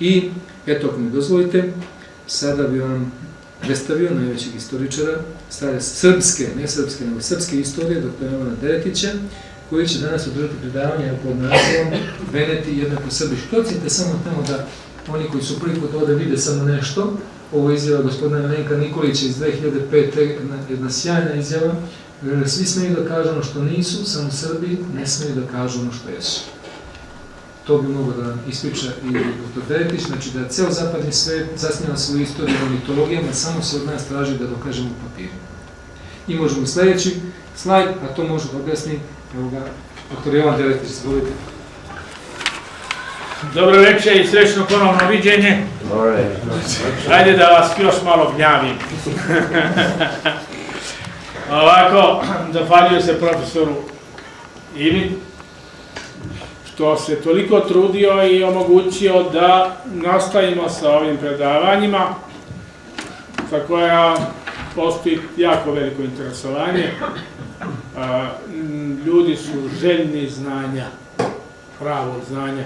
I, eto, ako mi dozvolite, sada bi vam predstavio najvećeg istoričara, stare srpske, ne srpske, nego srpske istorije, dr. Jovana Deretića, koji će danas održati predavanje pod nazivom Veneti jednako Srbi. Štocite samo tamo da oni koji su prvi put ovde vide samo nešto, ovo je izjava gospodina Milenka Nikolića iz 2005. Jedna, jedna sjajna izjava, svi smeju da kažu ono što nisu, samo Srbi ne smeju da kažu ono što jesu. To bi mogo da ispriča i dr. Deretić, znači da ceo zapadni svet zasnjava svoju istoriju o mitologijama, samo se od nas traži da dokažemo u papiru. I možemo sledeći slajd, a to može da objasni evo ga, dr. Jovan Deretić, izvolite. Dobro večer i srećno ponovno viđenje. Ajde da vas još malo gnjavim. Ovako, zahvaljujem se profesoru Ivi, što se toliko trudio i omogućio da nastavimo sa ovim predavanjima, za koja postoji jako veliko interesovanje. Ljudi su željni znanja, pravog znanja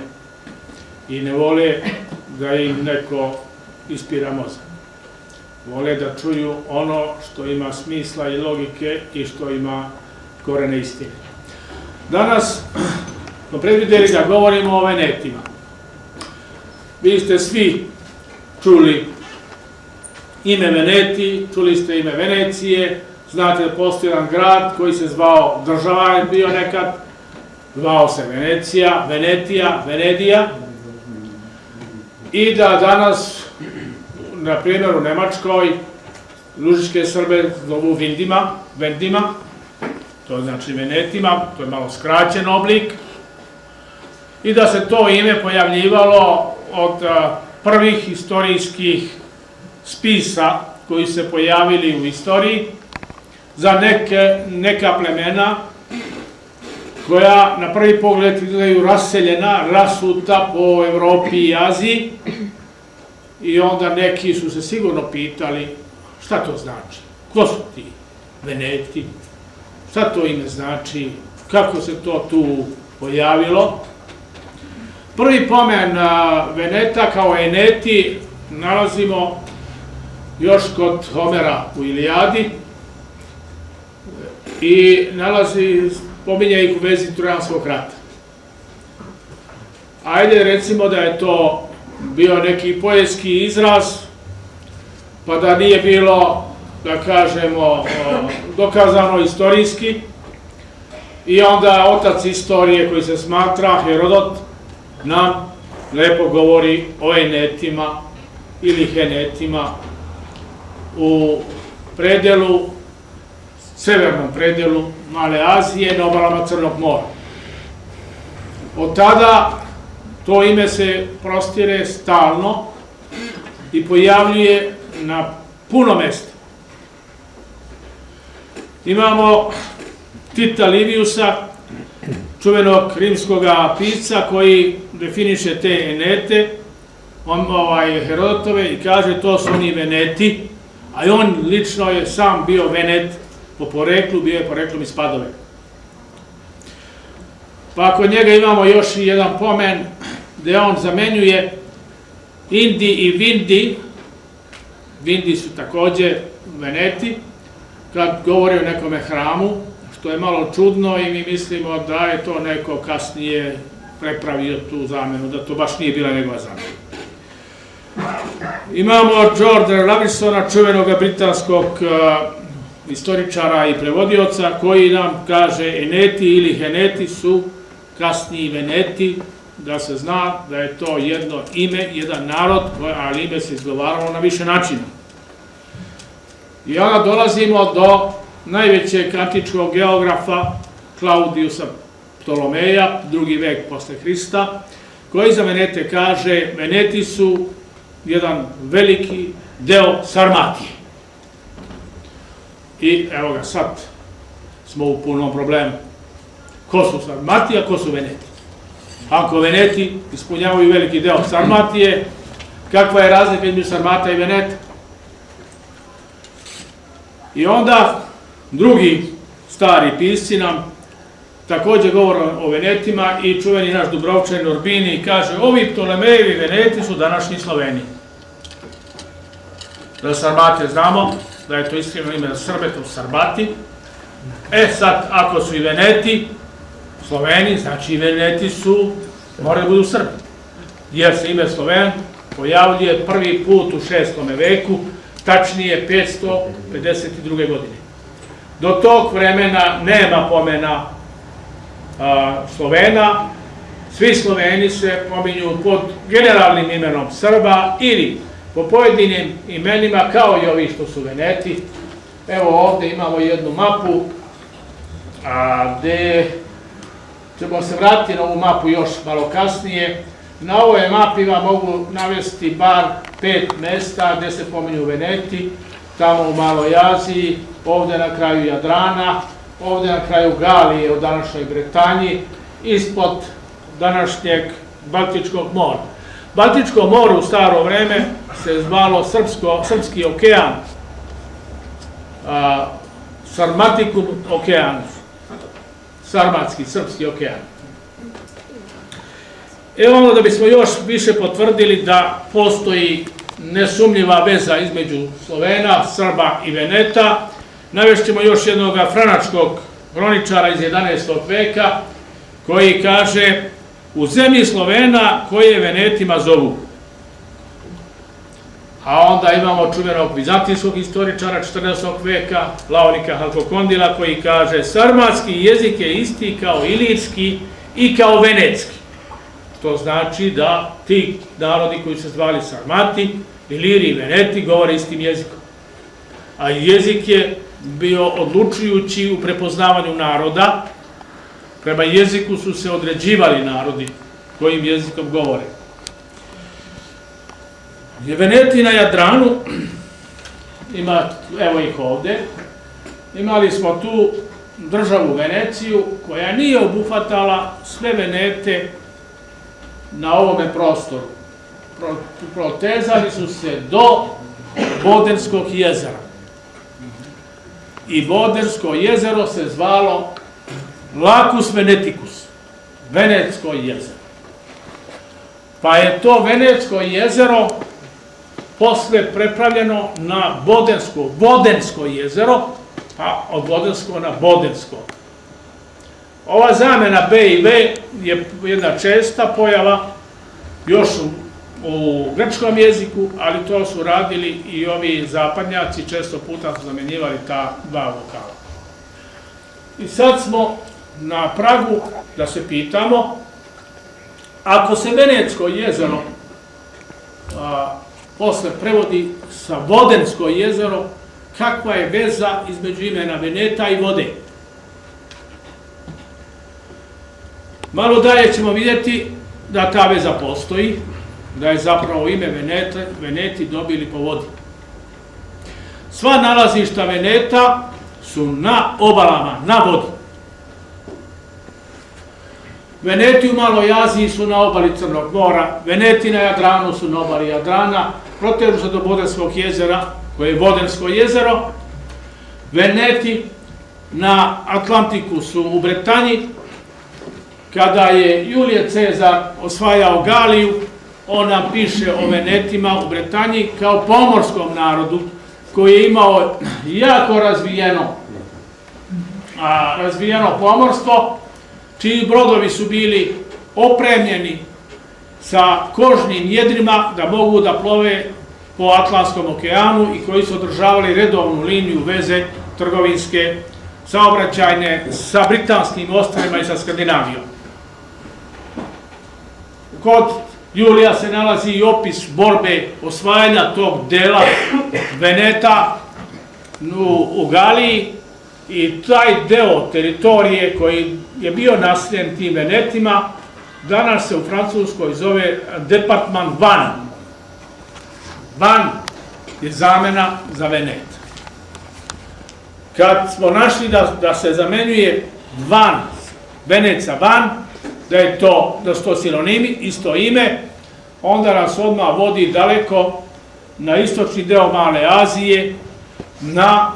i ne vole da im neko ispira mozak. Vole da čuju ono što ima smisla i logike i što ima korene istine. Danas smo predvideli da govorimo o Venetima. Vi ste svi čuli ime Veneti, čuli ste ime Venecije, znate da postoji jedan grad koji se zvao, država je bio nekad, zvao se Venecija, Venetija, Venedija, i da danas, na primjer u Nemačkoj, Lužičke Srbe zovu Vindima, Vendima, to znači Venetima, to je malo skraćen oblik, i da se to ime pojavljivalo od prvih istorijskih spisa koji se pojavili u istoriji za neke, neka plemena koja na prvi pogled izgledaju raseljena, rasuta po Evropi i Aziji i onda neki su se sigurno pitali šta to znači, ko su ti Veneti, šta to ime znači, kako se to tu pojavilo. Prvi pomen Veneta kao Eneti nalazimo još kod Homera u Ilijadi i nalazi pominja ih u vezi Trojanskog rata. Ajde recimo da je to bio neki poetski izraz, pa da nije bilo, da kažemo, dokazano istorijski, i onda otac istorije koji se smatra Herodot nam lepo govori o enetima ili henetima u predelu, severnom predelu Male Azije na obalama Crnog mora. Od tada to ime se prostire stalno i pojavljuje na puno mesta. Imamo Tita Liviusa, čuvenog rimskog pisca koji definiše te enete, on, ovaj, Herodotove i kaže to su oni veneti, a on lično je sam bio venet po poreklu, bio je poreklom iz Padove. Pa kod njega imamo još i jedan pomen gde on zamenjuje Indi i Vindi, Vindi su takođe Veneti, kad govori o nekome hramu, što je malo čudno i mi mislimo da je to neko kasnije prepravio tu zamenu, da to baš nije bila njegova zamena. Imamo George Lavisona, čuvenog britanskog istoričara i prevodioca koji nam kaže Eneti ili Heneti su kasniji Veneti, da se zna da je to jedno ime, jedan narod, ali ime se izgovaralo na više načina. I onda dolazimo do najvećeg antičkog geografa Klaudijusa Ptolomeja, drugi vek posle Hrista, koji za Venete kaže Veneti su jedan veliki deo Sarmatije. I evo ga, sad smo u punom problemu. Ko su Sarmatija, ko su Veneti? Ako Veneti ispunjavaju veliki deo Sarmatije, kakva je razlika između Sarmata i Veneta? I onda drugi stari pisci nam takođe govori o Venetima i čuveni naš Dubrovčan Urbini kaže ovi Ptolemejevi Veneti su današnji Sloveni. Da Sarmate znamo, da je to iskreno ime Srbe, to Sarbati. E sad, ako su i Veneti, Sloveni, znači i Veneti su, moraju da budu Srbi. Jer se ime Sloven pojavljuje prvi put u šestom veku, tačnije 552. godine. Do tog vremena nema pomena Slovena, svi Sloveni se pominju pod generalnim imenom Srba ili po pojedinim imenima kao i ovi što su Veneti. Evo ovde imamo jednu mapu a, gde ćemo se vratiti na ovu mapu još malo kasnije. Na ovoj mapi vam mogu navesti bar pet mesta gde se pominju Veneti, tamo u Maloj Aziji, ovde na kraju Jadrana, ovde na kraju Galije u današnjoj Bretanji, ispod današnjeg Baltičkog mora. Baltičko more u staro vreme se zvalo Srpsko, Srpski okean, a, Sarmatikum okean, Sarmatski, Srpski okean. Evo ono da bismo još više potvrdili da postoji nesumljiva veza između Slovena, Srba i Veneta, navešćemo još jednog franačkog hroničara iz 11. veka, koji kaže u zemlji Slovena koje Venetima zovu. A onda imamo čuvenog vizantijskog istoričara 14. veka, Laonika Halkokondila, koji kaže sarmatski jezik je isti kao ilirski i kao venecki. To znači da ti narodi koji se zvali Sarmati, Iliri i Veneti govore istim jezikom. A jezik je bio odlučujući u prepoznavanju naroda, prema jeziku su se određivali narodi kojim jezikom govore. Veneti na Jadranu, ima, evo ih ovde, imali smo tu državu Veneciju koja nije obuhvatala sve Venete na ovome prostoru. Protezali su se do Bodenskog jezera. I Bodensko jezero se zvalo Lacus Veneticus, Venetsko jezero. Pa je to Venetsko jezero posle prepravljeno na Bodensko, Bodensko jezero, pa od Bodensko na Bodensko. Ova zamena B i V je jedna česta pojava još u, grčkom jeziku, ali to su radili i ovi zapadnjaci, često puta su zamenjivali ta dva vokala. I sad smo na pragu da se pitamo, ako se Venecko jezero a, posle prevodi sa Vodensko jezero, kakva je veza između imena Veneta i vode? Malo dalje ćemo vidjeti da ta veza postoji, da je zapravo ime Venete, Veneti dobili po vodi. Sva nalazišta Veneta su na obalama, na vodi. Veneti u Maloj Aziji su na obali Crnog mora, Veneti na Jadranu su na obali Jadrana, protežu se do Bodenskog jezera, koje je Bodensko jezero, Veneti na Atlantiku su u Bretanji, kada je Julije Cezar osvajao Galiju, on nam piše o Venetima u Bretanji kao pomorskom narodu koji je imao jako razvijeno, a, razvijeno pomorstvo, čiji brodovi su bili opremljeni sa kožnim jedrima da mogu da plove po Atlantskom okeanu i koji su održavali redovnu liniju veze trgovinske, saobraćajne sa britanskim ostrovima i sa Skandinavijom. Kod Julija se nalazi i opis borbe osvajanja tog dela Veneta u, u Galiji i taj deo teritorije koji je bio nasljen tim Venetima, danas se u Francuskoj zove Departman Van. Van je zamena za Venet. Kad smo našli da, da se zamenjuje Van, Veneca Van, da je to, da su to sinonimi, isto ime, onda nas odmah vodi daleko na istočni deo Male Azije, na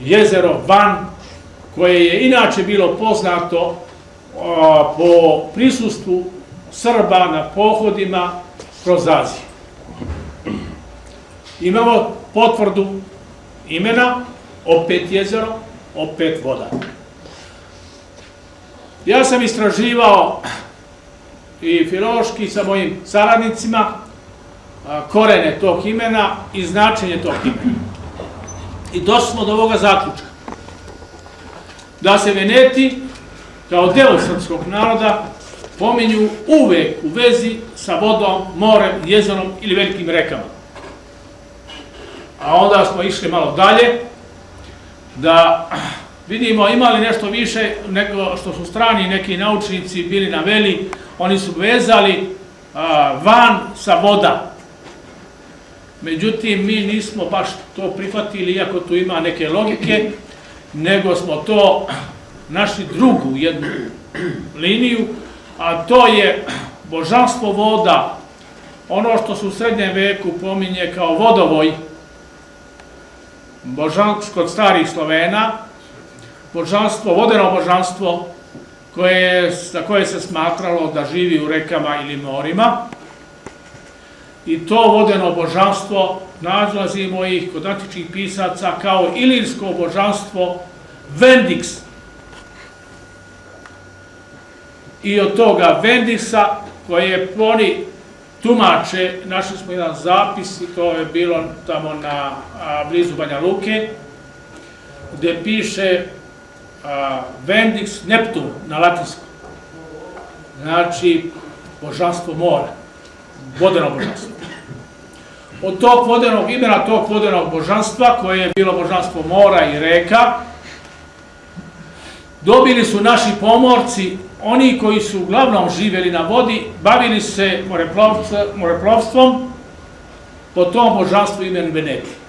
jezero Van, koje je inače bilo poznato a, po prisustvu Srba na pohodima kroz Aziju. Imamo potvrdu imena, opet jezero, opet voda. Ja sam istraživao i filološki sa mojim saradnicima korene tog imena i značenje tog imena. I došli smo do ovoga zaključka. Da se Veneti, kao deo srpskog naroda, pominju uvek u vezi sa vodom, morem, jezerom ili velikim rekama. A onda smo išli malo dalje, da vidimo imali nešto više nego što su strani neki naučnici bili naveli, oni su vezali van sa voda. Međutim, mi nismo baš to prihvatili, iako tu ima neke logike, nego smo to našli drugu jednu liniju, a to je božanstvo voda, ono što se u srednjem veku pominje kao vodovoj, božanstvo kod starih Slovena, božanstvo, vodeno božanstvo koje, za koje se smatralo da živi u rekama ili morima. I to vodeno božanstvo nalazimo ih kod antičnih pisaca kao ilirsko božanstvo Vendix. I od toga Vendixa koje oni tumače, našli smo jedan zapis i to je bilo tamo na a, blizu Banja Luke, gde piše Vendix Neptun na latinskom. Znači, božanstvo mora, vodeno božanstvo. Od tog vodenog imena, tog vodenog božanstva, koje je bilo božanstvo mora i reka, dobili su naši pomorci oni koji su uglavnom živjeli na vodi, bavili se moreplovstvom po tom božanstvu imenu Veneti.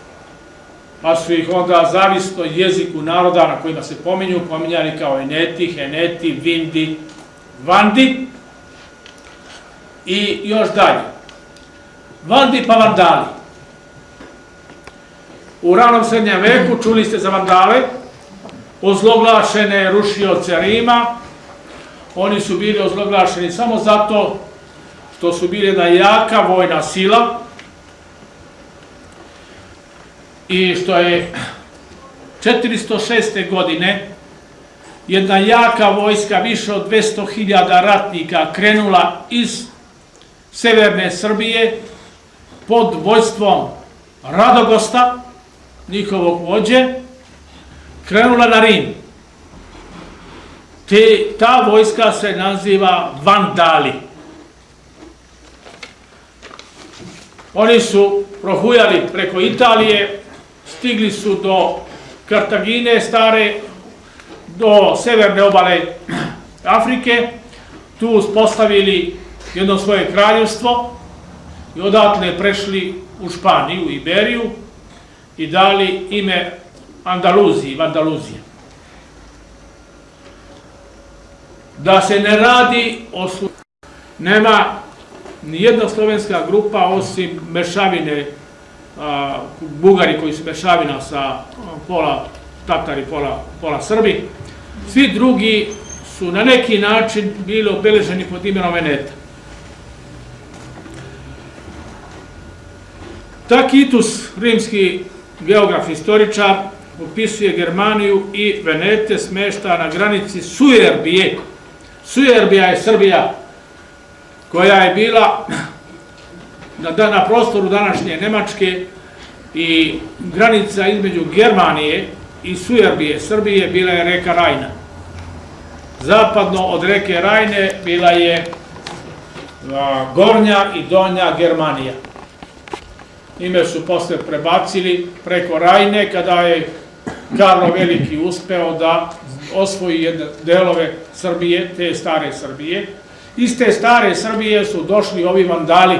Pa su ih onda zavisno jeziku naroda na kojima se pominju, pominjali kao Eneti, Heneti, Vindi, Vandi i još dalje. Vandi pa Vandali. U ranom srednjem veku čuli ste za Vandale, ozloglašene rušioce Rima, Oni su bili ozloglašeni samo zato što su bili jedna jaka vojna sila i što je 406. godine jedna jaka vojska, više od 200.000 ratnika, krenula iz severne Srbije pod vojstvom Radogosta, njihovog vođe, krenula na Rim. Te, ta vojska se naziva Vandali. Oni su prohujali preko Italije, stigli su do Kartagine stare, do severne obale Afrike, tu uspostavili jedno svoje kraljevstvo i odatle prešli u Španiju, Iberiju i dali ime Andaluziji, Vandaluzije. da se ne radi o Nema nijedna slovenska grupa osim mešavine, Bugari koji su mešavina sa pola Tatari, pola, pola Srbi. Svi drugi su na neki način bili obeleženi pod imenom Veneta. Takitus, rimski geograf istoričar, opisuje Germaniju i Venete smešta na granici Sujerbije, Sujerbija je Srbija koja je bila na, na prostoru današnje Nemačke i granica između Germanije i Sujerbije Srbije bila je reka Rajna. Zapadno od reke Rajne bila je Gornja i Donja Germanija. Ime su posle prebacili preko Rajne kada je Karlo Veliki uspeo da osvoji jedne delove Srbije, te stare Srbije. Iz te stare Srbije su došli ovi vandali,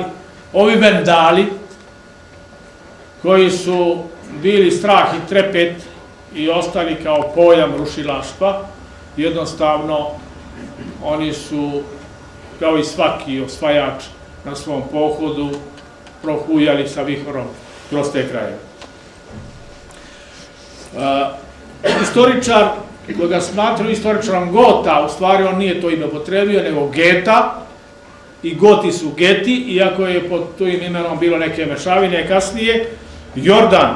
ovi vendali, koji su bili strah i trepet i ostali kao pojam rušilaštva. Jednostavno, oni su, kao i svaki osvajač na svom pohodu, prohujali sa vihorom kroz te kraje. Uh, istoričar koga smatruju istoričarom Gota, u stvari on nije to ime potrebio, nego Geta, i Goti su Geti, iako je pod tim imenom bilo neke mešavine kasnije, Jordan.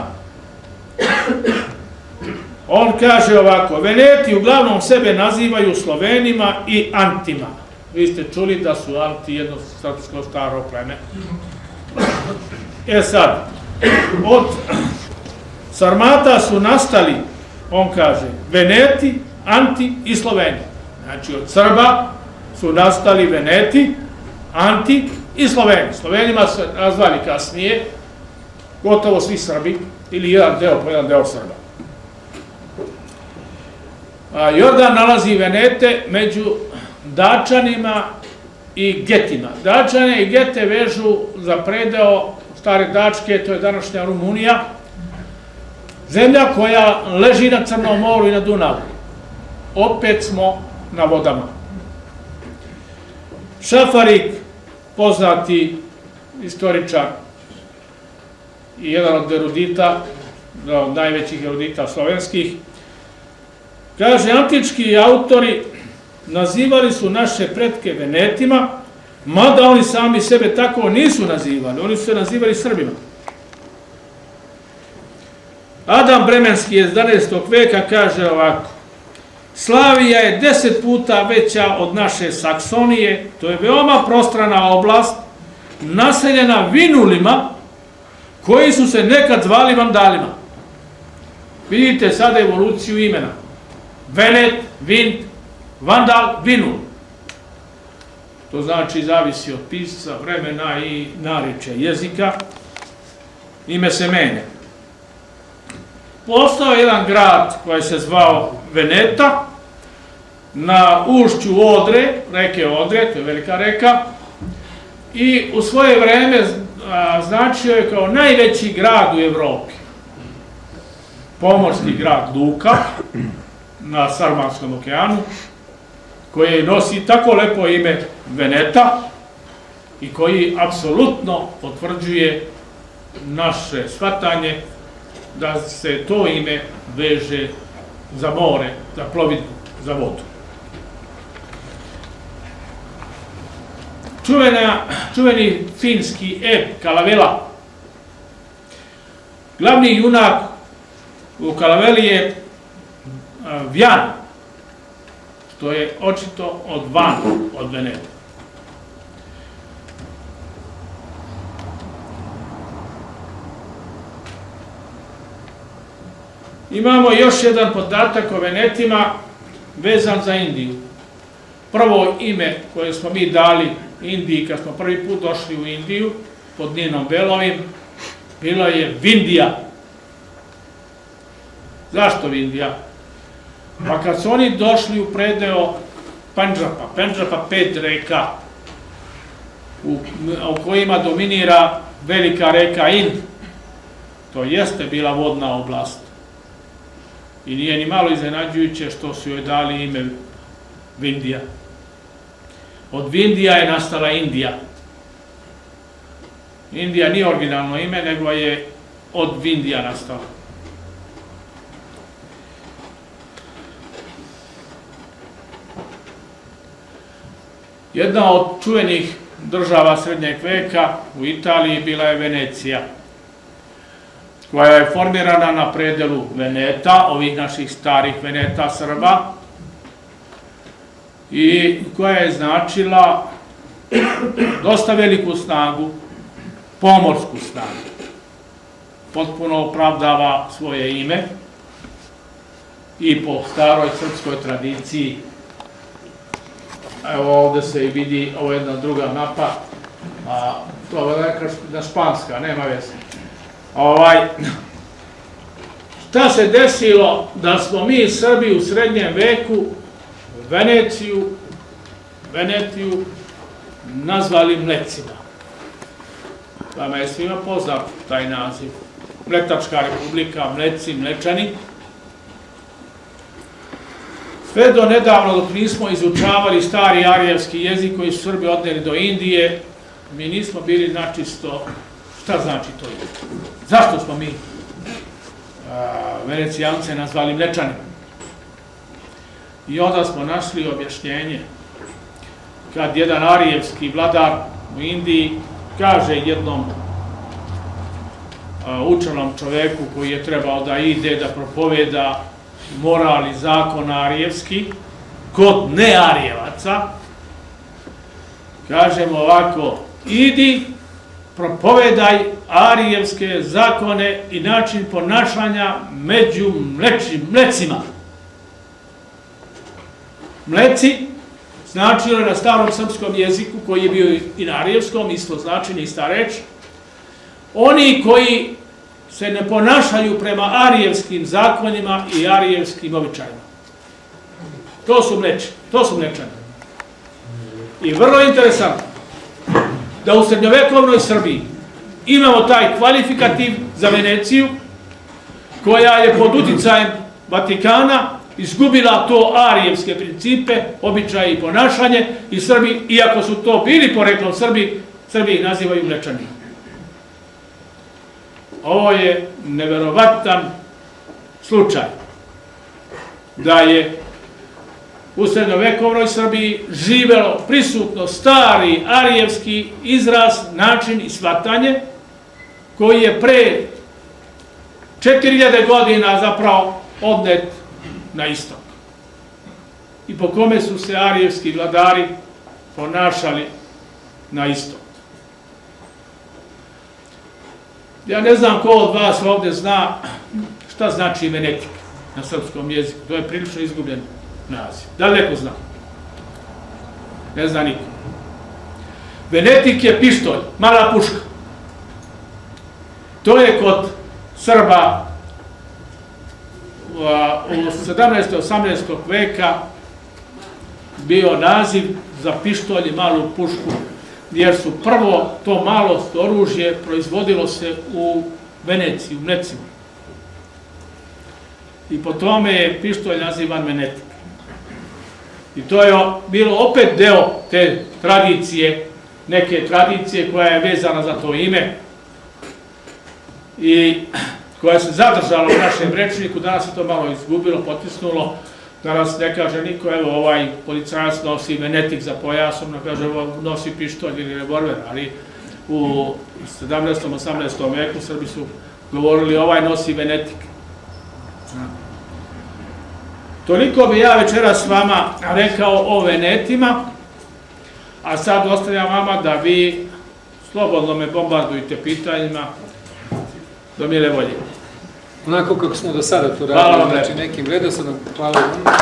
On kaže ovako, Veneti uglavnom sebe nazivaju Slovenima i Antima. Vi ste čuli da su Anti jedno srpsko staro pleme. E sad, od Sarmata su nastali, on kaže, Veneti, Anti i Sloveni. Znači od Srba su nastali Veneti, Anti i Sloveni. Slovenima se nazvali kasnije, gotovo svi Srbi, ili jedan deo po jedan deo Srba. A, Jordan nalazi Venete među Dačanima i Getima. Dačane i Gete vežu za predeo stare Dačke, to je današnja Rumunija, zemlja koja leži na Crnom moru i na Dunavu. Opet smo na vodama. Šafarik, poznati istoričar i jedan od erudita, od najvećih erudita slovenskih, kaže, antički autori nazivali su naše pretke Venetima, mada oni sami sebe tako nisu nazivali, oni su se nazivali Srbima. Adam Bremenski iz 11. veka kaže ovako, Slavija je deset puta veća od naše Saksonije, to je veoma prostrana oblast, naseljena vinulima, koji su se nekad zvali vandalima. Vidite sada evoluciju imena. Venet, Vint, Vandal, Vinul. To znači zavisi od pisca, vremena i nariče jezika. Ime se menja. Postao je jedan grad koji se zvao Veneta, na ušću Odre, reke Odre, to je velika reka, i u svoje vreme značio je kao najveći grad u Evropi. Pomorski grad Luka, na Sarmanskom okeanu, koji nosi tako lepo ime Veneta i koji apsolutno potvrđuje naše shvatanje da se to ime veže za more, za plovidbu, za vodu. Čuvena, čuveni finski ep Kalavela. Glavni junak u Kalaveli je Vjan, što je očito od van od Veneta. Imamo još jedan podatak o Venetima vezan za Indiju. Prvo ime koje smo mi dali Indiji kad smo prvi put došli u Indiju pod Ninom Belovim, bilo je Vindija. Zašto Vindija? Pa kad su oni došli u predeo Panđapa, Panđapa pet reka, u, u kojima dominira velika reka Ind, to jeste bila vodna oblast. I nije ni malo iznenađujuće što su joj dali ime Vindija. Od Vindija je nastala Indija. Indija nije originalno ime, nego je od Vindija nastala. Jedna od čuvenih država srednjeg veka u Italiji bila je Venecija, koja je formirana na predelu Veneta, ovih naših starih Veneta Srba, i koja je značila dosta veliku snagu, pomorsku snagu. Potpuno opravdava svoje ime i po staroj srpskoj tradiciji. Evo ovde se i vidi, ovo je jedna druga mapa, a to je neka na španska, nema veze. Ovaj, šta se desilo da smo mi Srbi u srednjem veku Veneciju, Venetiju nazvali Mlecima. Vama je svima poznat taj naziv. Mletačka republika, Mleci, Mlečani. Sve do nedavno, dok nismo izučavali stari arijevski jezik koji su Srbi odneli do Indije, mi nismo bili načisto šta znači to je. Zašto smo mi Venecijance nazvali Mlečanima? I onda smo našli objašnjenje kad jedan arijevski vladar u Indiji kaže jednom učenom čoveku koji je trebao da ide da propoveda moral i zakon arijevski kod nearijevaca, kažemo ovako, idi, propovedaj arijevske zakone i način ponašanja među mlecima. Mleci značilo je na starom srpskom jeziku, koji je bio i na arijevskom, isto značenje, ista reč, oni koji se ne ponašaju prema arijevskim zakonima i arijevskim običajima. To su mleči, to su mlečani. I vrlo interesantno da u srednjovekovnoj Srbiji imamo taj kvalifikativ za Veneciju, koja je pod uticajem Vatikana izgubila to arijevske principe, običaje i ponašanje i Srbi, iako su to bili poreklom Srbi, Srbi ih nazivaju mlečani. Ovo je neverovatan slučaj da je u srednjovekovnoj Srbiji živelo prisutno stari arijevski izraz, način i shvatanje koji je pre 4000 godina zapravo odnet na istok. I po kome su se arijevski vladari ponašali na istok. Ja ne znam ko od vas ovde zna šta znači venetik na srpskom jeziku. To je prilično izgubljen naziv. Da li neko zna? Ne zna niko. Venetik je pištolj, mala puška. To je kod Srba u 17. 18. veka bio naziv za pištolj i malu pušku, jer su prvo to malo oružje proizvodilo se u Veneciji, u Mlecima. I po tome je pištolj nazivan Venetik. I to je bilo opet deo te tradicije, neke tradicije koja je vezana za to ime i koja se zadržala u našem rečniku, danas se to malo izgubilo, potisnulo, danas ne kaže niko, evo ovaj policajac nosi venetik za pojasom, ne kaže nosi pištolj ili revolver, ali u 17. 18. veku Srbi su govorili ovaj nosi venetik. Toliko bi ja večera s vama rekao o venetima, a sad ostavljam vama da vi slobodno me bombardujte pitanjima do mile volje. Onako kako smo do sada to Hvala radili, vam znači lepo. nekim redosledom. Hvala vam.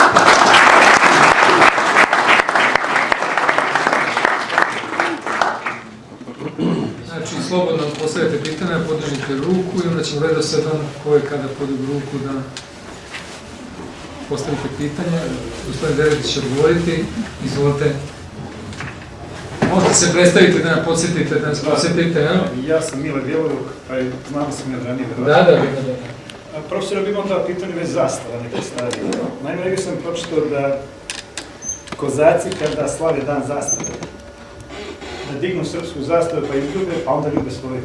Znači, slobodno postavite pitanja, podržite ruku i onda ćemo redosledom ko je kada podignu ruku da postavite pitanje. Gospodin Deretić će odgovoriti. Izvolite. Možete se predstaviti da nas podsjetite, da nas podsjetite, ja? Ja sam Mile Bjeloruk, pa je, znam da sam ja ranije Da, da, da, da. A, Profesor, bi imao da pitanje već zastava neke stvari. Naime, negdje sam pročitao da kozaci kada slave dan zastave, da dignu srpsku zastavu pa izljube, pa onda ljube svoju.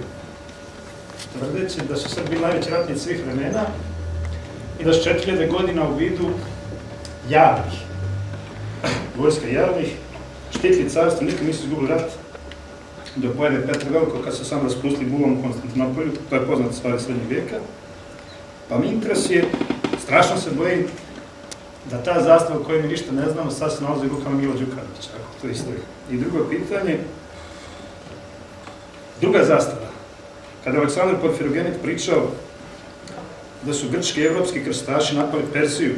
Tvrdeći da su Srbi najveći ratnici svih vremena i da su 4000 godina u vidu javnih, vojska javnih, štitili carstvo, nikad nisu izgubili rat, do pojede Petra Veliko kad su sam raspustili buvom u Konstantinopolju, to je poznata stvar srednjeg vijeka. Pa mi interesuje, strašno se bojim da ta zastava o kojoj mi ništa ne znamo sad se nalazi u rukama Milo Đukanovića, ako to isto je. I drugo pitanje, druga zastava, kada je Aleksandar Porfirogenit pričao da su grčki i evropski krstaši napali Persiju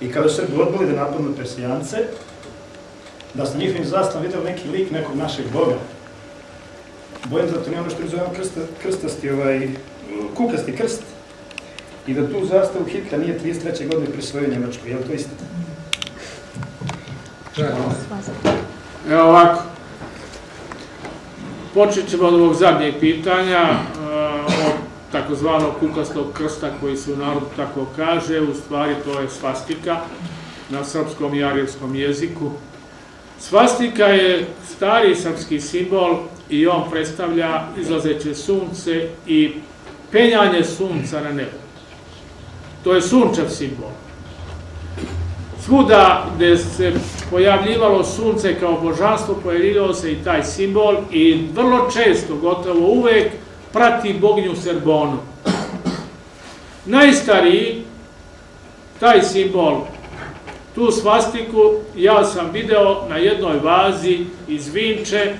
i kada su Srbi odbili da napadnu Persijance, da su njihovim zastavom videli neki lik nekog našeg boga. Bojim se da to nije ono što mi zovemo krsta, krstasti, ovaj, kukasti krst. I da tu zastavu Hitler nije 33. godine prisvojio Njemačku. Je li to istina? Evo ovako. Počet ćemo od ovog zadnjeg pitanja, e, od takozvanog kukastog krsta koji se u narodu tako kaže, u stvari to je svastika na srpskom i arijevskom jeziku. Svastika je stari srpski simbol i on predstavlja izlazeće sunce i penjanje sunca na nebo. To je sunčev simbol. Svuda gde se pojavljivalo sunce kao božanstvo, pojavljivao se i taj simbol i vrlo često, gotovo uvek, prati boginju Serbonu. Najstariji, taj simbol, tu svastiku, ja sam video na jednoj vazi iz Vinče,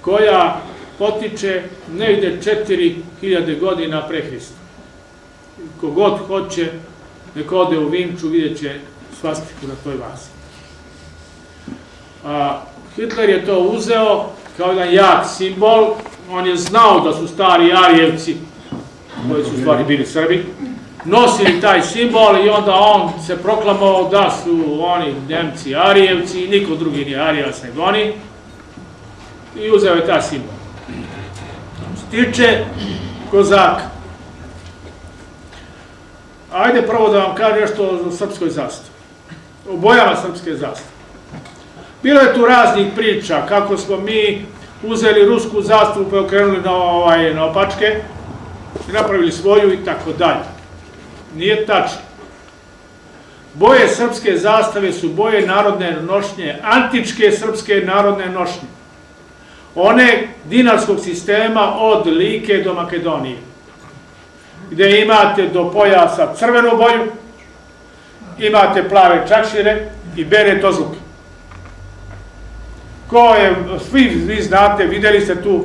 koja potiče negde 4000 godina pre Hrista. Kogod hoće, neko ode u Vinču, vidjet će svastiku na toj vazi. A, Hitler je to uzeo kao jedan jak simbol, on je znao da su stari Arijevci, koji su stvari bili Srbi, nosili taj simbol i onda on se proklamovao da su oni Nemci Arijevci i niko drugi nije Arijevac nego oni i uzeo je taj simbol. Što se tiče Kozaka, ajde prvo da vam kažem nešto o srpskoj zastavi, o bojama srpske zastave. Bilo je tu raznih priča kako smo mi uzeli rusku zastavu pa je okrenuli na, ovaj, na opačke i napravili svoju i tako dalje. Nije tačno. Boje srpske zastave su boje narodne nošnje, antičke srpske narodne nošnje. One dinarskog sistema od Like do Makedonije. Gde imate do pojasa crvenu boju, imate plave čakšire i bere tozluke. Ko je, svi vi znate, videli ste tu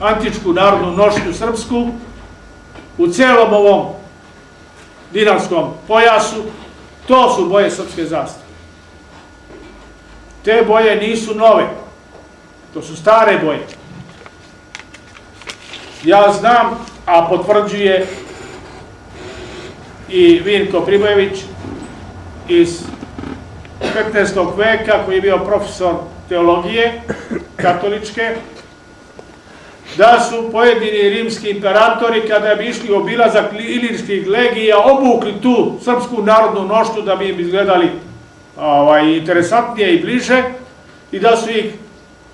antičku narodnu nošnju srpsku, u celom ovom dinarskom pojasu, to su boje srpske zastave. Te boje nisu nove, to su stare boje. Ja znam, a potvrđuje i Vinko Pribojević iz 15. veka, koji je bio profesor teologije katoličke, da su pojedini rimski imperatori kada bi išli obilazak ilirskih legija obukli tu srpsku narodnu noštu da bi im izgledali ovaj, interesantnije i bliže i da su ih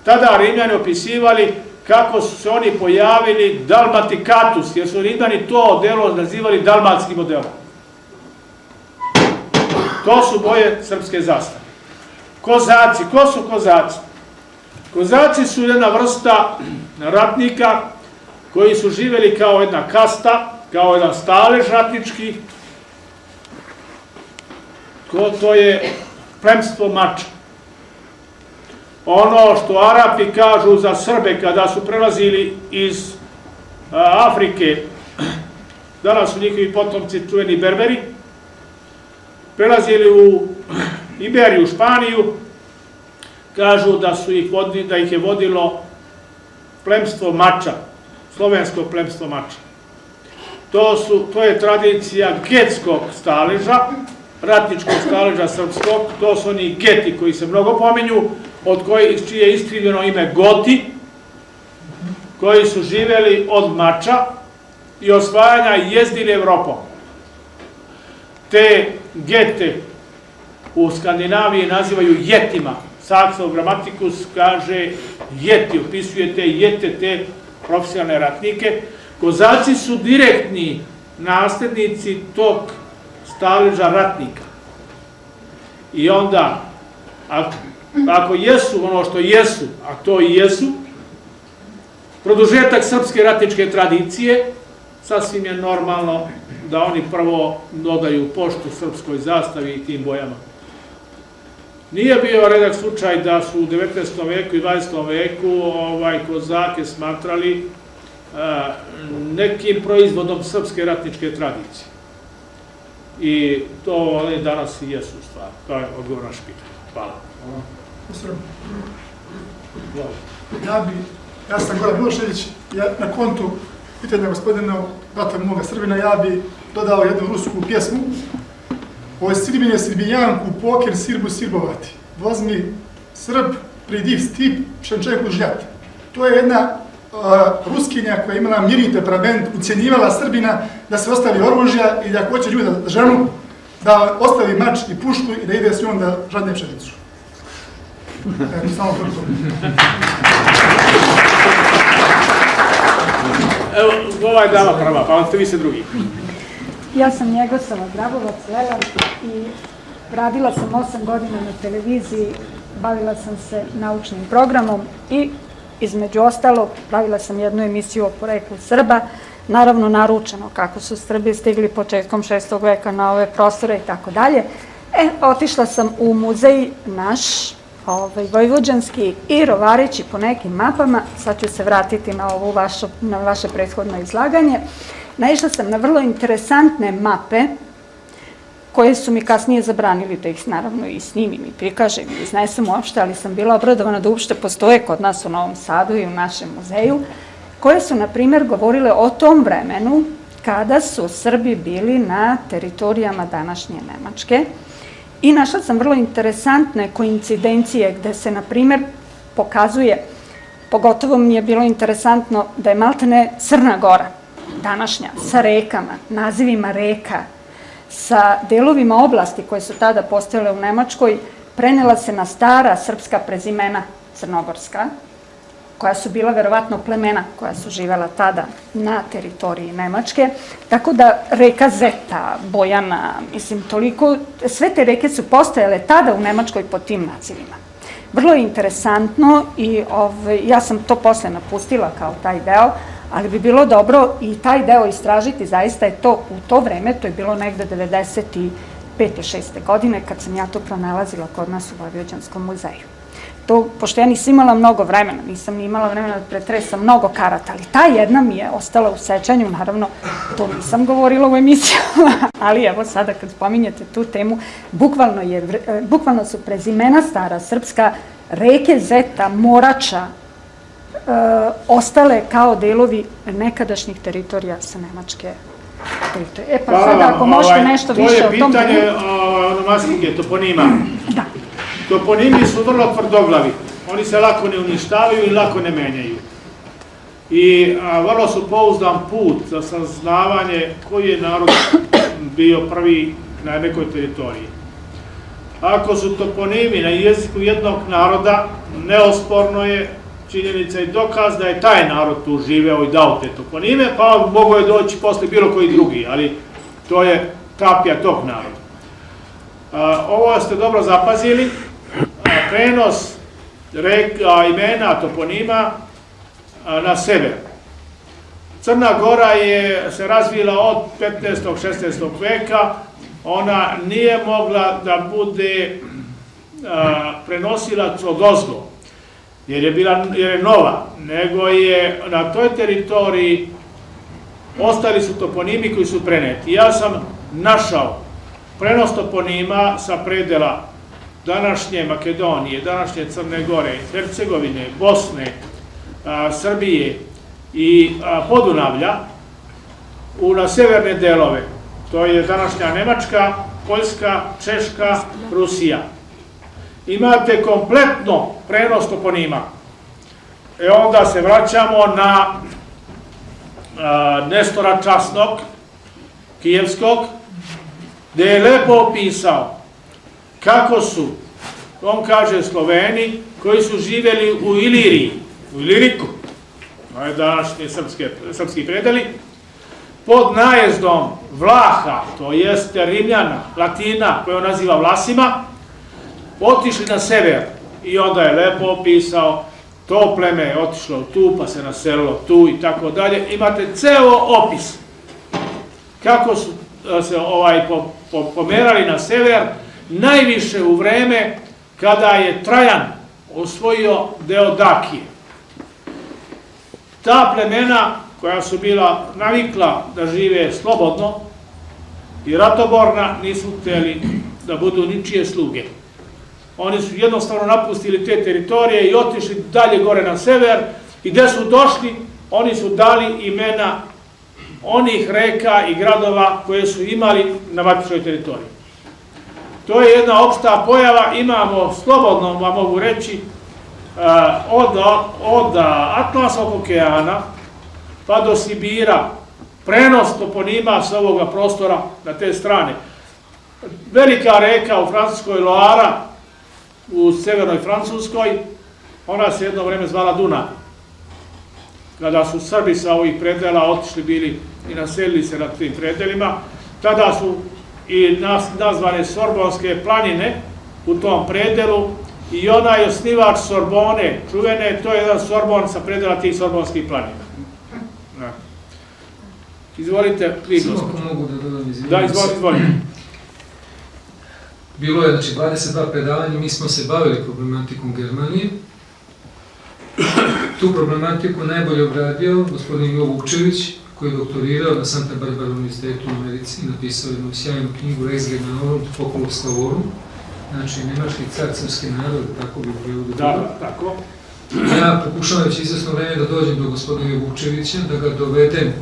tada Rimljani opisivali kako su se oni pojavili dalmatikatus, jer su Rimljani to delo nazivali dalmatskim modelom. To su boje srpske zastave. Kozaci, ko su kozaci? Kozaci su jedna vrsta ratnika koji su živeli kao jedna kasta, kao jedan stalež ratnički, ko to je plemstvo mača. Ono što Arapi kažu za Srbe kada su prelazili iz Afrike, danas su njihovi potomci čuveni Berberi, prelazili u Iberiju, Španiju, kažu da su ih vodili, da ih je vodilo plemstvo mača, slovensko plemstvo mača. To, su, to je tradicija getskog staleža, ratničkog staleža srpskog, to su oni geti koji se mnogo pominju, od koji, čije je iskrivljeno ime Goti, koji su živeli od mača i osvajanja i jezdili Evropom. Te gete u Skandinaviji nazivaju jetima. Saksov gramatikus kaže jeti, opisuje te jete, te profesionalne ratnike. Kozaci su direktni naslednici tog staleža ratnika. I onda, ako, ako jesu ono što jesu, a to i jesu, produžetak srpske ratničke tradicije, sasvim je normalno da oni prvo dodaju poštu srpskoj zastavi i tim bojama. Nije bio redak slučaj da su u 19. veku i 20. veku ovaj, kozake smatrali nekim proizvodom srpske ratničke tradicije. I to oni danas i jesu stvar. To je odgovor naš pitanje. Hvala. Ja bi, ja sam Goran Milošević, ja na kontu pitanja gospodina brata moga Srbina, ja bi dodao jednu rusku pjesmu Ovo je Srbine Srbijanku, poker Sirbu Sirbovati. Возьми Srb, приди стип, Šenčeku žljat. To je jedna ruskinja koja je imala mirni temperament, ucijenjivala Srbina da se ostavi oružja i da ako hoće ljude da ženu, da ostavi mač i pušku i da ide s njom da žadne pšenicu. Evo, samo to. Evo, ova je dama prva, pa onda vi se drugi. Ja sam Njegosava Grabovac, Lela i radila sam 8 godina na televiziji, bavila sam se naučnim programom i između ostalog pravila sam jednu emisiju o poreklu Srba, naravno naručeno kako su Srbi stigli početkom 6. veka na ove prostore i tako dalje. E, otišla sam u muzej naš, ovaj, vojvođanski i rovarići po nekim mapama, sad ću se vratiti na, ovu vašu, na vaše prethodno izlaganje, naišla sam na vrlo interesantne mape koje su mi kasnije zabranili da ih naravno i snimim i prikažem i iznesem uopšte, ali sam bila obradovana da uopšte postoje kod nas u Novom Sadu i u našem muzeju, koje su, na primjer, govorile o tom vremenu kada su Srbi bili na teritorijama današnje Nemačke, I našla sam vrlo interesantne koincidencije gde se, na primer, pokazuje, pogotovo mi je bilo interesantno da je Maltene Crna Gora, današnja, sa rekama, nazivima reka, sa delovima oblasti koje su tada postojale u Nemačkoj, prenela se na stara srpska prezimena crnogorska, koja su bila verovatno plemena koja su živela tada na teritoriji Nemačke. Tako da reka Zeta, Bojana, mislim toliko, sve te reke su postojale tada u Nemačkoj pod tim nazivima. Vrlo je interesantno i ovaj, ja sam to posle napustila kao taj deo, ali bi bilo dobro i taj deo istražiti, zaista je to u to vreme, to je bilo negde 95. 6. godine kad sam ja to pronalazila kod nas u Vojvođanskom muzeju to, pošto ja nisam imala mnogo vremena, nisam ni imala vremena da pretresam mnogo karata, ali ta jedna mi je ostala u sećanju, naravno, to nisam govorila u emisijama, ali evo sada kad spominjete tu temu, bukvalno, je, e, bukvalno su prezimena stara srpska, reke Zeta, Morača, ostale kao delovi nekadašnjih teritorija sa Nemačke teritorije. E pa Hvala sada, ako možete ovaj, nešto više o tom... To je pitanje onomastike, toponima. Da. Toponimi su vrlo tvrdoglavi. Oni se lako ne uništavaju i lako ne menjaju. I a, vrlo su pouzdan put za saznavanje koji je narod bio prvi na nekoj teritoriji. Ako su toponimi na jeziku jednog naroda, neosporno je činjenica i dokaz da je taj narod tu živeo i dao te toponime, pa mogo je doći posle bilo koji drugi, ali to je kapija tog naroda. Ovo ste dobro zapazili, prenos reka, imena, toponima na sever. Crna Gora je se razvila od 15. 16. veka, ona nije mogla da bude prenosilac od ozgo, jer je, bila, jer je nova, nego je na toj teritoriji ostali su toponimi koji su preneti. Ja sam našao prenos toponima sa predela današnje Makedonije, današnje Crne Gore, Hercegovine, Bosne, Srbije i Podunavlja u na severne delove. To je današnja Nemačka, Poljska, Češka, Rusija. Imate kompletno prenos toponima. E onda se vraćamo na Nestora Časnog, Kijevskog, gde je lepo opisao kako su, on kaže Sloveni, koji su živeli u Iliriji, u Iliriku, to je današnji srpske, srpski predeli, pod najezdom Vlaha, to jeste Rimljana, Latina, koje on naziva Vlasima, otišli na sever i onda je lepo opisao to pleme je otišlo tu, pa se naselilo tu i tako dalje. Imate ceo opis kako su se ovaj pomerali na sever, najviše u vreme kada je Trajan osvojio deo Dakije. Ta plemena koja su bila navikla da žive slobodno i ratoborna nisu hteli da budu ničije sluge. Oni su jednostavno napustili te teritorije i otišli dalje gore na sever i gde su došli, oni su dali imena onih reka i gradova koje su imali na matičnoj teritoriji. To je jedna opšta pojava, imamo, slobodno vam mogu reći, eh, od, od Atlantskog okeana pa do Sibira, prenos toponima sa ovoga prostora na te strane. Velika reka u Francuskoj Loara, u severnoj Francuskoj, ona se jedno vreme zvala Duna. Kada su Srbi sa ovih predela otišli bili i naselili se na tim predelima, tada su i nas, nazvane Sorbonske planine u tom predelu i onaj osnivač Sorbone, čuvene, to je jedan Sorbon sa predela tih Sorbonskih planina. Da. Izvolite, vi Samo gospodin. ako mogu da dodam izvinjam Da, izvolite, izvolite. Bilo je znači 22 predavanja, mi smo se bavili problematikom Germanije. Tu problematiku najbolje obradio gospodin Jovo Vukčević, koji je doktorirao na Santa Barbara univerzitetu u Americi, napisao jednu sjajnu knjigu Reis Germanorum, Populus Slavorum, znači nemački car srpski narod, tako bi prevodio. Da, tako. Ja pokušavam već izvesno vreme da dođem do gospodina Vukčevića, da ga dovedem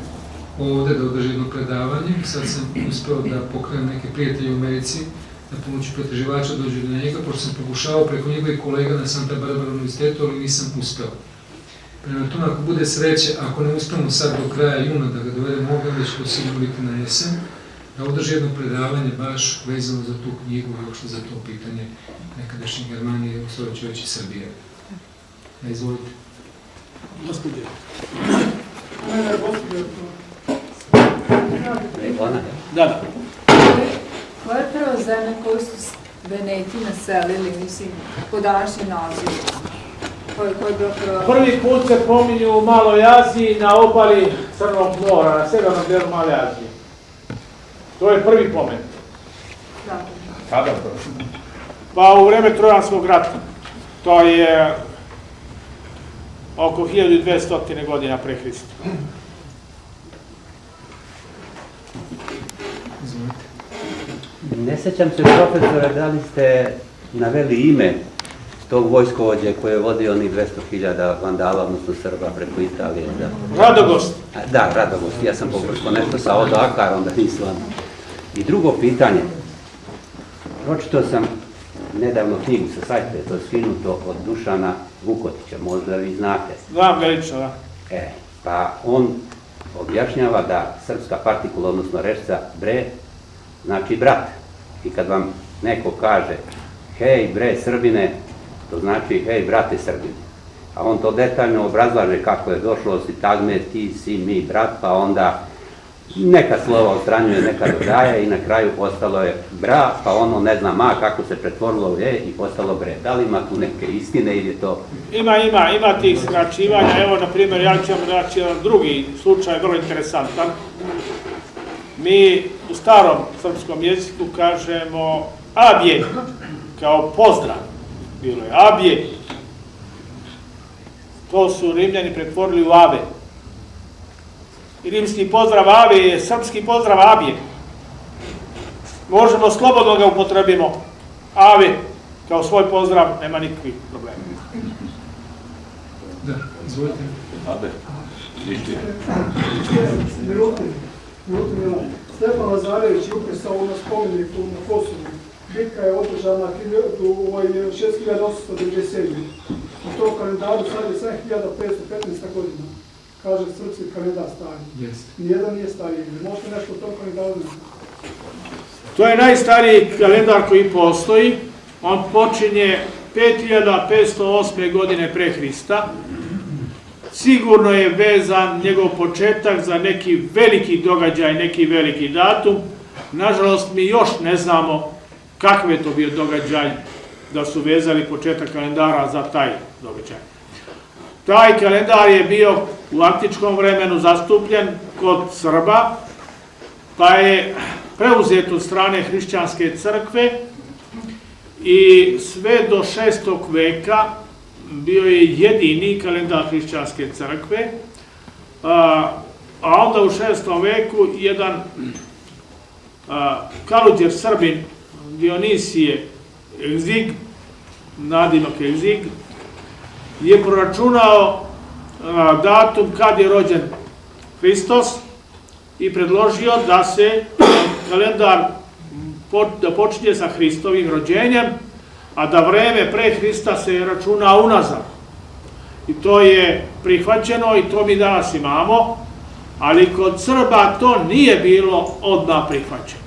ovde da održi jedno predavanje. Sad sam uspeo da pokrenem neke prijatelje u Americi, da pomoću pretraživača dođu do njega, pošto sam pokušao preko njegovih kolega na Santa Barbara univerzitetu, ali nisam uspeo. Prema tome, ako bude sreće, ako ne uspemo sad do kraja juna da ga dovedemo ovdje, onda će to sigurno biti na jesen, da održi jedno predavanje baš vezano za tu knjigu i uopšte za to pitanje nekadašnje Germanije, u svojoj već i Srbije. Ja, izvolite. Gospođo, Ona, Da, da. Koja je prva zemlja koju su Veneti naselili, mislim, po današnjem nazivu? Koja koja je bila prva? Prvi put se pominju u Maloj Aziji na obali Crnog mora, na severnom delu Male Azije. To je prvi pomen. Da. Kada to? Pa u vreme Trojanskog rata. To je oko 1200. godina pre Hrista. Izvolite. Ne sećam se profesore da li ste naveli ime tog vojskovođe koje je vodio onih 200.000 vandala, odnosno Srba preko Italije. Da, Radogost. Da Radogost, ja sam pogrešno nešto sa Odo Akar, onda nisam. I drugo pitanje, pročitao sam nedavno knjigu sa sajta, to je skinuto od Dušana Vukotića, možda vi znate. Znam ga lično, da. E, pa on objašnjava da srpska partikula, odnosno rečca bre, znači brat. I kad vam neko kaže hej bre Srbine, to znači hej brate Srbine. A on to detaljno obrazlaže kako je došlo sintagme ti si mi brat, pa onda neka slova ostranjuje, neka dodaje i na kraju ostalo je bra, pa ono ne znam ma kako se pretvorilo u i postalo bre. Da li ima tu neke istine ili je to Ima, ima, ima tih skraćivanja. Evo, na primjer, ja ću vam reći drugi slučaj, vrlo interesantan. Mi u starom srpskom jeziku kažemo abje, kao pozdrav. Bilo je abje. To su Rimljani pretvorili u ave. I rimski pozdrav ave je srpski pozdrav abje. Možemo slobodno ga upotrebimo. Ave, kao svoj pozdrav, nema nikakvih problema. Da, izvolite. Abe, ništa. Milan. Stefan Lazarević je upisao na spomeniku na Kosovu. Bitka je održana u ovaj 6897. U tom kalendaru sad je 7515. godina. Kaže srpski kalendar stari. Jeste. Nijedan nije stariji. Možete nešto o tom kalendaru? To je najstariji kalendar koji postoji. On počinje 5508. godine pre Hrista. Sigurno je vezan njegov početak za neki veliki događaj, neki veliki datum. Nažalost, mi još ne znamo kakav je to bio događaj da su vezali početak kalendara za taj događaj. Taj kalendar je bio u antičkom vremenu zastupljen kod Srba, pa je preuzet od strane hrišćanske crkve i sve do šestog veka bio je jedini kalendar hrišćanske crkve, a, a onda u šestom veku jedan a, kaluđer Srbin Dionisije Egzig, nadimak Egzig, je proračunao datum kad je rođen Hristos i predložio da se kalendar da počinje sa Hristovim rođenjem, a da vreme pre Hrista se računa unazad. I to je prihvaćeno i to mi danas imamo, ali kod Srba to nije bilo odmah prihvaćeno.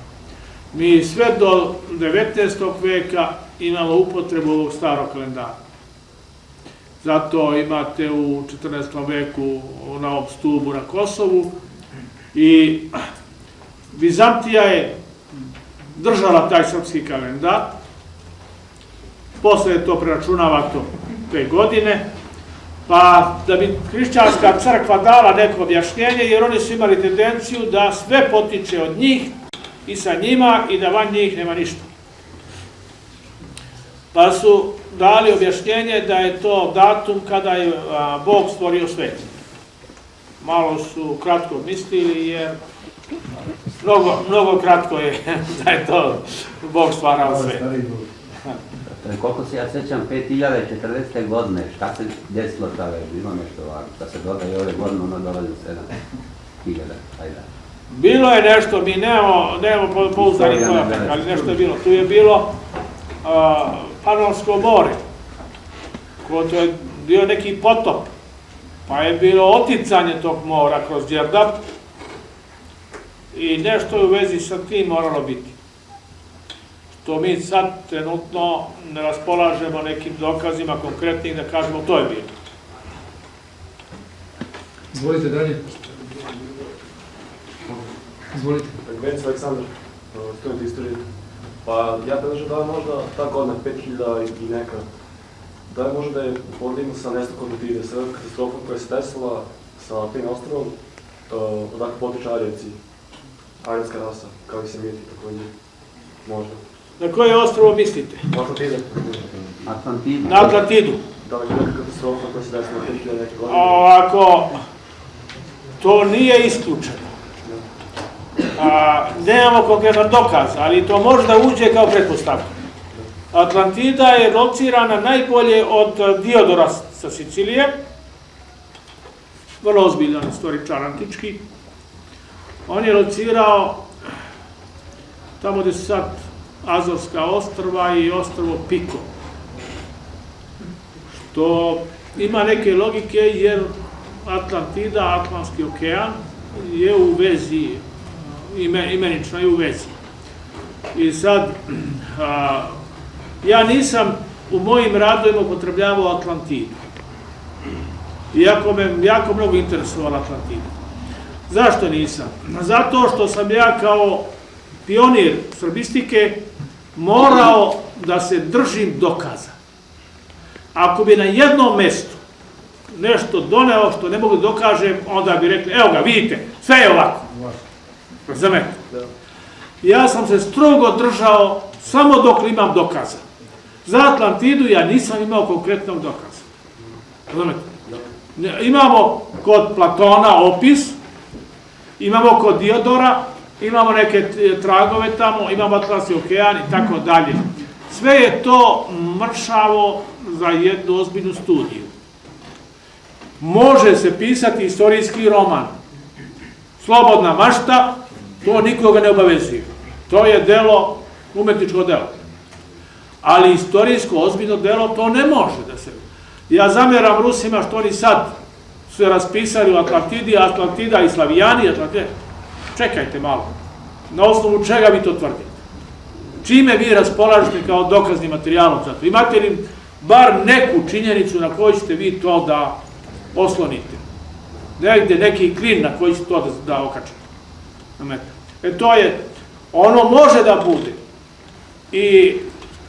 Mi sve do 19. veka imamo upotrebu ovog starog kalendara. Zato imate u 14. veku na ovom stubu na Kosovu i Vizantija je držala taj srpski kalendar. Posle to preračunavato te godine, pa da bi hrišćanska crkva dala neko objašnjenje, jer oni su imali tendenciju da sve potiče od njih i sa njima i da van njih nema ništa. Pa su dali objašnjenje da je to datum kada je a, Bog stvorio svet. Malo su kratko mislili jer mnogo, mnogo kratko je da je to Bog stvarao svet. E, Koliko se ja sećam, 5040. godine, šta se desilo tada, bilo nešto ovako, da se dodaje ove godine, ono dolazi u 7000, ajde. Bilo je nešto, mi nemamo, nemamo po- pouzdanih Istorija ne podataka, ali nešto je bilo. Tu je bilo a, Panonsko more, ko to je bio neki potop, pa je bilo oticanje tog mora kroz Đerdap i nešto je u vezi sa tim moralo biti. Što mi sad trenutno ne raspolažemo nekim dokazima konkretnim da kažemo to je bilo. Izvolite dalje. Izvolite. Venec Aleksandar, student istorije. Pa ja predlažem da je možda ta godina 5000 i neka, da je možda da je podignu sa nestankom Atlantide, sa katastrofom koja se desila sa tim ostrovom, odakle potiče Arijevci, arijevska rasa, kao i Semiti takođe, možda. Na koje ostrovo mislite? Atlantide, Atlantida. Na Atlantidu. da li je neka katastrofa koja se desila 5000 neke godine? Ovako, to nije isključeno. A, nemamo konkretan dokaz, ali to može da uđe kao pretpostavka. Atlantida je locirana najbolje od Diodora sa Sicilije, vrlo ozbiljan istoričar antički. On je locirao tamo gde su sad Azorska ostrva i ostrvo Piko što ima neke logike jer Atlantida, Atlantski okean je u vezi, ime, imenično je u vezi. I sad, a, ja nisam u mojim radovima upotrebljavao Atlantidu. Iako me jako mnogo interesovala Atlantida. Zašto nisam? Zato što sam ja kao pionir srbistike morao da se držim dokaza. Ako bi na jednom mestu nešto doneo što ne mogu da dokažem, onda bi rekli, evo ga, vidite, sve je ovako. Razumete? Ja sam se strogo držao samo dok imam dokaza. Za Atlantidu ja nisam imao konkretnog dokaza. Razumete? Imamo kod Platona opis, imamo kod Diodora, imamo neke t- tragove tamo, imamo Atlantski okean i tako dalje. Sve je to mršavo za jednu ozbiljnu studiju. Može se pisati istorijski roman. Slobodna mašta, to nikoga ne obavezuje. To je delo, umetničko delo. Ali istorijsko, ozbiljno delo, to ne može da se... Ja zamjeram Rusima što oni sad su raspisali u Atlantidi, Atlantida i Slavijani, Atlantida. Čekajte malo. Na osnovu čega vi to tvrdite? Čime vi raspolažete kao dokazni materijalom za to? Imate li bar neku činjenicu na kojoj ćete vi to da oslonite? Negde neki klin na koji ćete to da, da okačite. E to je, ono može da bude i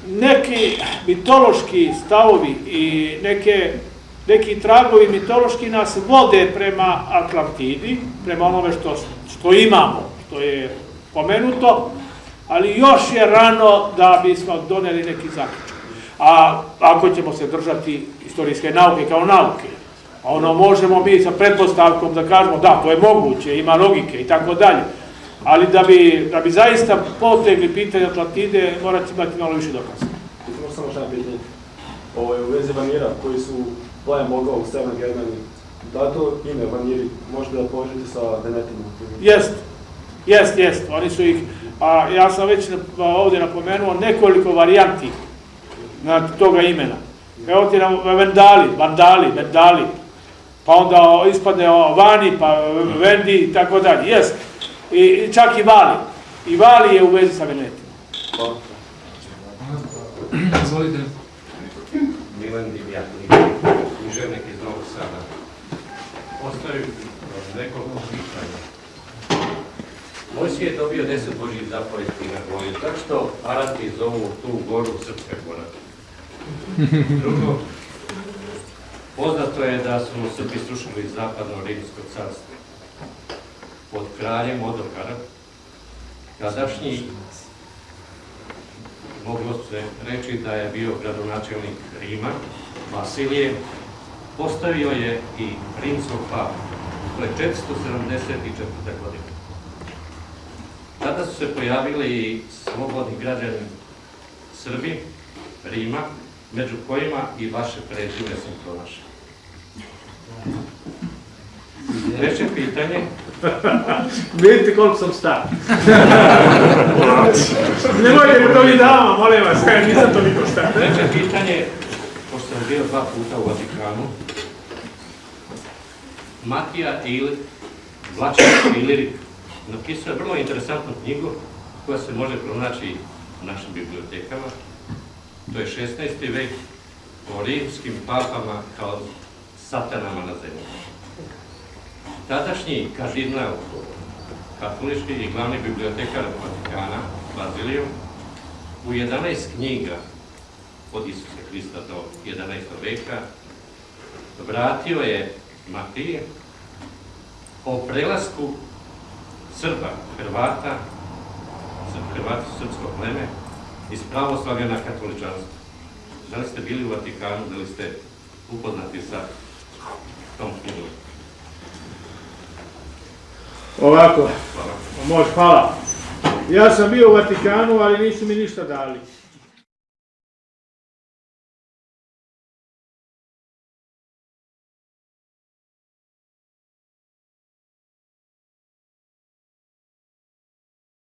neki mitološki stavovi i neke, neki tragovi mitološki nas vode prema Atlantidi, prema onome što, što imamo, što je pomenuto, ali još je rano da bismo doneli neki zaključak. A ako ćemo se držati istorijske nauke kao nauke, ono možemo mi sa pretpostavkom da kažemo da, to je moguće, ima logike i tako dalje. Ali da bi, da bi zaista potegli pitanje Atlantide, morate imati malo više dokaza. Samo šta je pitanje. Ovo je u vezi vanira koji su plajem bogova u Severnoj Germaniji. Da li to ime vaniri možete da povežete sa Venetima? Jest, jest, jest. Oni su ih, a ja sam već ovdje napomenuo nekoliko varijanti na toga imena. Evo ti nam Vendali, Vandali, Vendali, pa onda ispadne o Vani, pa Vendi i tako dalje. Jest. I, i čak i Vali. I Vali je u vezi sa Venetima. Hvala. Izvolite. Milan Divjatnik, književnik. Postoji nekoliko pitanja. Mojsije je dobio deset Božih zapovesti na gori. Zašto Arapi zovu tu goru Srpska gora? Drugo, poznato je da su Srbi srušili zapadno rimsko carstvo pod kraljem Odokara, tadašnji moglo se reći da je bio gradonačelnik Rima, Vasilije, postavio je i rimskog papu. To je 474. godine. Tada su se pojavili i slobodni građani Srbi, Rima, među kojima i vaše prezime sam pronašao. Treće pitanje, Vidite koliko sam star. Nemojte mi to vi dama, molim vas, nisam toliko star. treće pitanje, sam bio dva puta u Vatikanu, Matija Il, Vlačar Ilirik, napisao je vrlo interesantnu knjigu koja se može pronaći u našim bibliotekama. To je 16. vek o rimskim papama kao satanama na zemlji. Tadašnji kardinal katolički i glavni bibliotekar Vatikana, Baziliju, u 11 knjiga od Isusa Hrista do 11. veka vratio je Matije o prelasku Srba, Hrvata, Hrvati srpsko pleme, iz pravoslavlja na katoličanstvo. Da li ste bili u Vatikanu, da li ste upoznati sa tom knjigom? Ovako, Hvala. može, hvala. Ja sam bio u Vatikanu, ali nisu mi ništa dali.